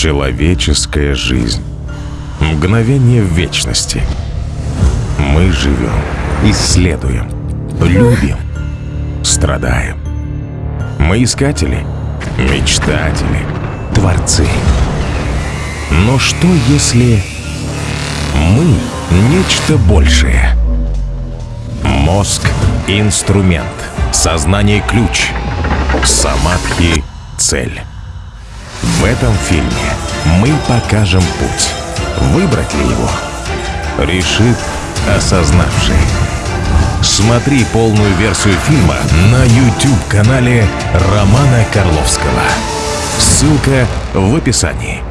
Человеческая жизнь. Мгновение в вечности. Мы живем, исследуем, любим, страдаем. Мы искатели, мечтатели, творцы. Но что если мы нечто большее? Мозг — инструмент, сознание — ключ, самадхи — цель. В этом фильме мы покажем путь. Выбрать ли его? Решит осознавший. Смотри полную версию фильма на YouTube-канале Романа Карловского. Ссылка в описании.